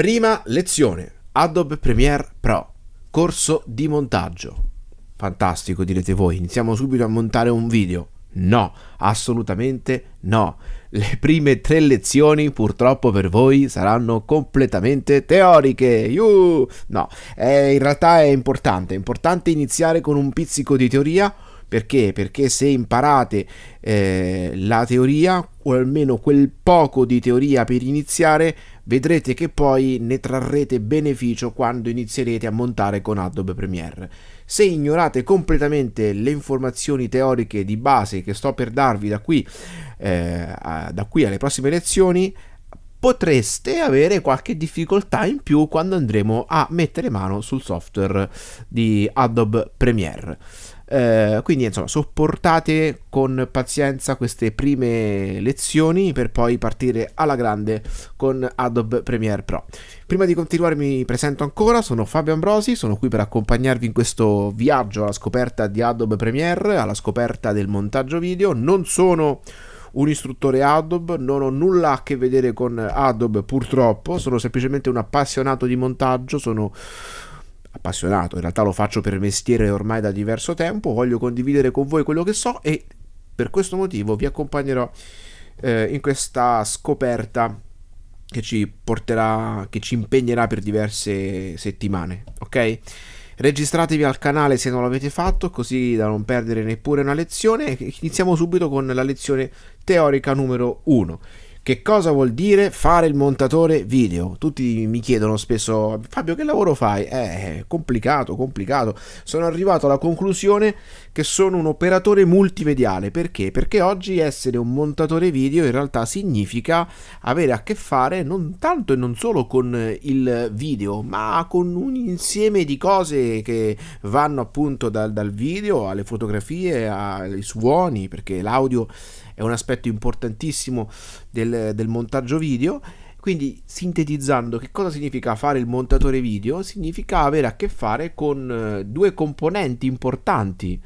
Prima lezione, Adobe Premiere Pro, corso di montaggio. Fantastico direte voi, iniziamo subito a montare un video. No, assolutamente no. Le prime tre lezioni purtroppo per voi saranno completamente teoriche. Yuh! No, eh, in realtà è importante, è importante iniziare con un pizzico di teoria perché? Perché se imparate eh, la teoria, o almeno quel poco di teoria per iniziare, vedrete che poi ne trarrete beneficio quando inizierete a montare con Adobe Premiere. Se ignorate completamente le informazioni teoriche di base che sto per darvi da qui, eh, da qui alle prossime lezioni, potreste avere qualche difficoltà in più quando andremo a mettere mano sul software di Adobe Premiere. Eh, quindi insomma sopportate con pazienza queste prime lezioni per poi partire alla grande con Adobe Premiere Pro. Prima di continuare mi presento ancora, sono Fabio Ambrosi, sono qui per accompagnarvi in questo viaggio alla scoperta di Adobe Premiere, alla scoperta del montaggio video. Non sono un istruttore Adobe, non ho nulla a che vedere con Adobe purtroppo, sono semplicemente un appassionato di montaggio, sono appassionato, in realtà lo faccio per mestiere ormai da diverso tempo, voglio condividere con voi quello che so e per questo motivo vi accompagnerò eh, in questa scoperta che ci porterà, che ci impegnerà per diverse settimane, ok? Registratevi al canale se non l'avete fatto, così da non perdere neppure una lezione. Iniziamo subito con la lezione teorica numero 1. Che cosa vuol dire fare il montatore video? Tutti mi chiedono spesso, Fabio che lavoro fai? Eh, complicato, complicato. Sono arrivato alla conclusione che sono un operatore multimediale. Perché? Perché oggi essere un montatore video in realtà significa avere a che fare non tanto e non solo con il video, ma con un insieme di cose che vanno appunto dal, dal video alle fotografie, ai suoni, perché l'audio è un aspetto importantissimo del, del montaggio video. Quindi, sintetizzando, che cosa significa fare il montatore video? Significa avere a che fare con eh, due componenti importanti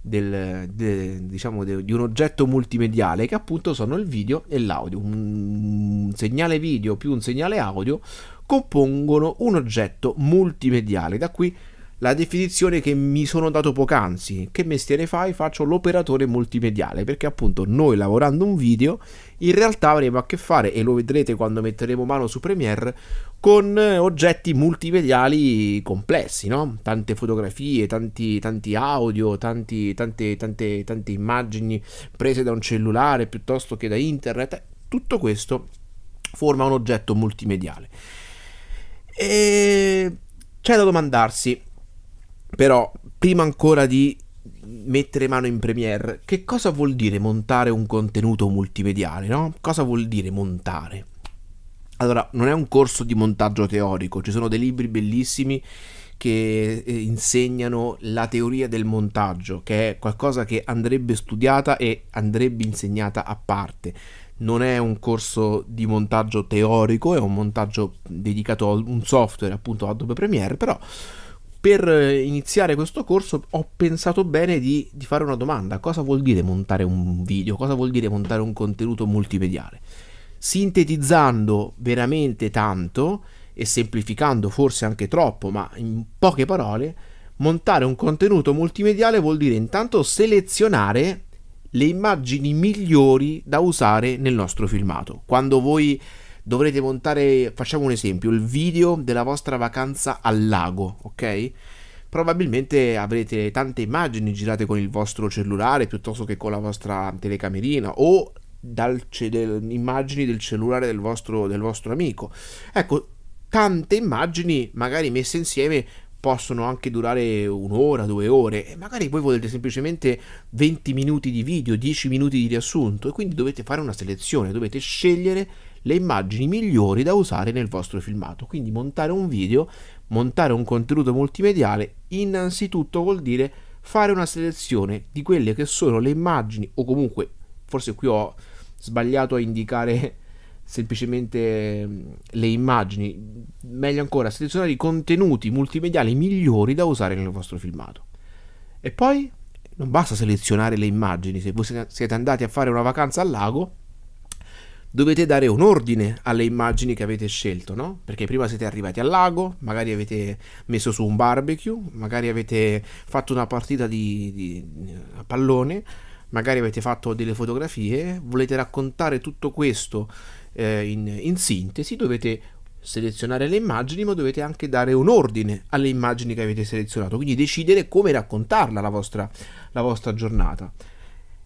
del, de, diciamo de, di un oggetto multimediale che appunto sono il video e l'audio. Un segnale video più un segnale audio compongono un oggetto multimediale. Da qui la definizione che mi sono dato poc'anzi. Che mestiere fai? Faccio l'operatore multimediale, perché appunto noi lavorando un video in realtà avremo a che fare, e lo vedrete quando metteremo mano su Premiere, con oggetti multimediali complessi, no? Tante fotografie, tanti, tanti audio, tanti, tante, tante, tante immagini prese da un cellulare piuttosto che da internet. Tutto questo forma un oggetto multimediale. E c'è da domandarsi però, prima ancora di mettere mano in Premiere, che cosa vuol dire montare un contenuto multimediale, no? Cosa vuol dire montare? Allora, non è un corso di montaggio teorico, ci sono dei libri bellissimi che eh, insegnano la teoria del montaggio, che è qualcosa che andrebbe studiata e andrebbe insegnata a parte. Non è un corso di montaggio teorico, è un montaggio dedicato a un software, appunto Adobe Premiere, però per eh, iniziare questo corso ho pensato bene di, di, fare una domanda. Cosa vuol dire montare un video? Cosa vuol dire montare un contenuto multimediale? Sintetizzando veramente tanto e semplificando forse anche troppo, ma in poche parole, montare un contenuto multimediale vuol dire intanto selezionare le immagini migliori da usare nel nostro filmato. Quando voi dovrete montare, facciamo un esempio, il video della vostra vacanza al lago, ok? Probabilmente avrete tante immagini girate con il vostro cellulare piuttosto che con la vostra telecamerina o dal, del, immagini del cellulare del vostro, del vostro amico. Ecco, tante immagini magari messe insieme possono anche durare un'ora, due ore e magari voi volete semplicemente 20 minuti di video, 10 minuti di riassunto e quindi dovete fare una selezione, dovete scegliere le immagini migliori da usare nel vostro filmato. Quindi montare un video, montare un contenuto multimediale, innanzitutto vuol dire fare una selezione di quelle che sono le immagini o comunque forse qui ho sbagliato a indicare semplicemente mm, le immagini, meglio ancora selezionare i contenuti multimediali migliori da usare nel vostro filmato. E poi non basta selezionare le immagini, se voi siete andati a fare una vacanza al lago, dovete dare un ordine alle immagini che avete scelto, no? Perché prima siete arrivati al lago, magari avete messo su un barbecue, magari avete fatto una partita di, di a pallone, magari avete fatto delle fotografie, volete raccontare tutto questo eh, in, in sintesi, dovete selezionare le immagini, ma dovete anche dare un ordine alle immagini che avete selezionato, quindi decidere come raccontarla la vostra, la vostra giornata.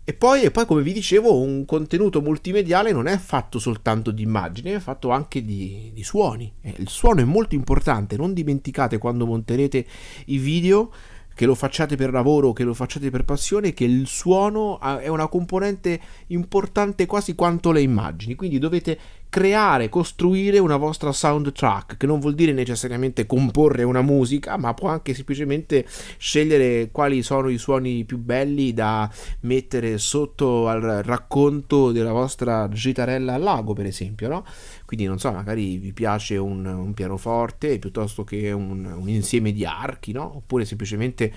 E poi, e poi, come vi dicevo, un contenuto multimediale non è fatto soltanto di immagini, è fatto anche di, di suoni. Il suono è molto importante, non dimenticate quando monterete i video che lo facciate per lavoro, che lo facciate per passione, che il suono è una componente importante quasi quanto le immagini, quindi dovete creare, costruire una vostra soundtrack, che non vuol dire necessariamente comporre una musica, ma può anche semplicemente scegliere quali sono i suoni più belli da mettere sotto al racconto della vostra gitarella al lago, per esempio, no? Quindi non so, magari vi piace un, un pianoforte piuttosto che un, un, insieme di archi, no? Oppure semplicemente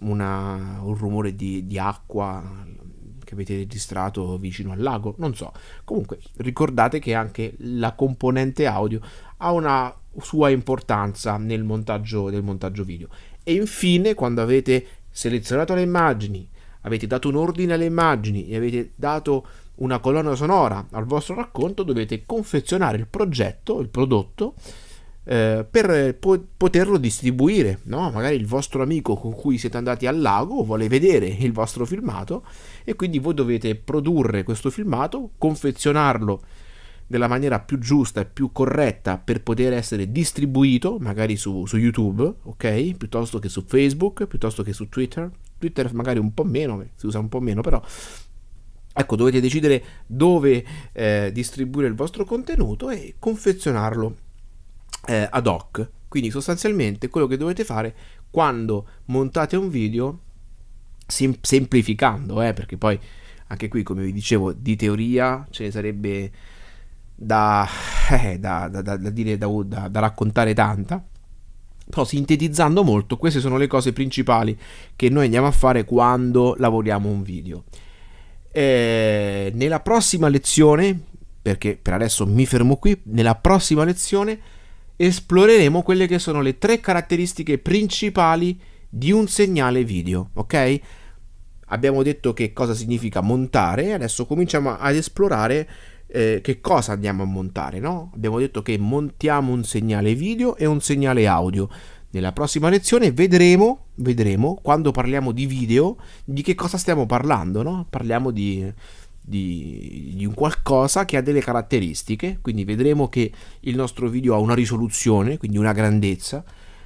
una, un rumore di, di acqua che avete registrato vicino al lago, non so. Comunque ricordate che anche la componente audio ha una sua importanza nel montaggio, nel montaggio video. E infine, quando avete selezionato le immagini, avete dato un ordine alle immagini e avete dato una colonna sonora al vostro racconto, dovete confezionare il progetto, il prodotto eh, per po- poterlo distribuire. No? Magari il vostro amico con cui siete andati al lago vuole vedere il vostro filmato e quindi voi dovete produrre questo filmato, confezionarlo nella maniera più giusta e più corretta per poter essere distribuito, magari su, su, YouTube, ok? Piuttosto che su Facebook, piuttosto che su Twitter. Twitter magari un po' meno, si usa un po' meno, però ecco, dovete decidere dove eh, distribuire il vostro contenuto e confezionarlo eh, ad hoc. Quindi sostanzialmente quello che dovete fare quando montate un video, sem- semplificando, eh, perché poi anche qui come vi dicevo di teoria ce ne sarebbe da, eh, da, da, da dire, da, raccontare tanta, però sintetizzando molto queste sono le cose principali che noi andiamo a fare quando lavoriamo un video. Eh, nella prossima lezione, perché per adesso mi fermo qui, nella prossima lezione esploreremo quelle che sono le tre caratteristiche principali di un segnale video, ok? Abbiamo detto che cosa significa montare, adesso cominciamo ad esplorare eh, che cosa andiamo a montare, no? Abbiamo detto che montiamo un segnale video e un segnale audio. Nella prossima lezione vedremo, vedremo, quando parliamo di video, di che cosa stiamo parlando, no? Parliamo di di, di, un qualcosa che ha delle caratteristiche, quindi vedremo che il nostro video ha una risoluzione, quindi una grandezza,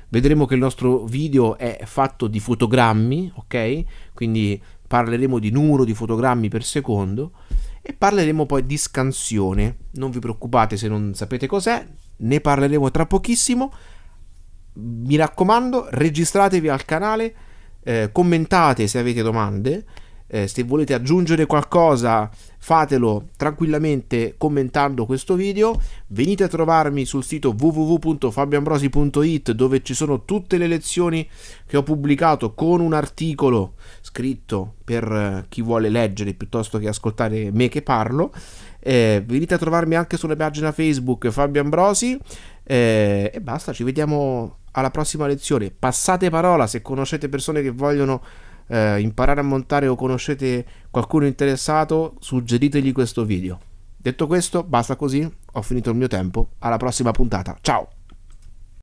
vedremo che il nostro video è fatto di fotogrammi, ok? Quindi parleremo di numero di fotogrammi per secondo e parleremo poi di scansione. Non vi preoccupate se non sapete cos'è, ne parleremo tra pochissimo. Mi raccomando, registratevi al canale, eh, commentate se avete domande eh, se volete aggiungere qualcosa fatelo tranquillamente commentando questo video. Venite a trovarmi sul sito www.fabioambrosi.it dove ci sono tutte le lezioni che ho pubblicato con un articolo scritto per eh, chi vuole leggere piuttosto che ascoltare me che parlo. Eh, venite a trovarmi anche sulla pagina Facebook Fabio Ambrosi. Eh, e basta ci vediamo alla prossima lezione. Passate parola se conoscete persone che vogliono eh, imparare a montare o conoscete qualcuno interessato, suggeritegli questo video. Detto questo, basta così, ho finito il mio tempo, alla prossima puntata, ciao!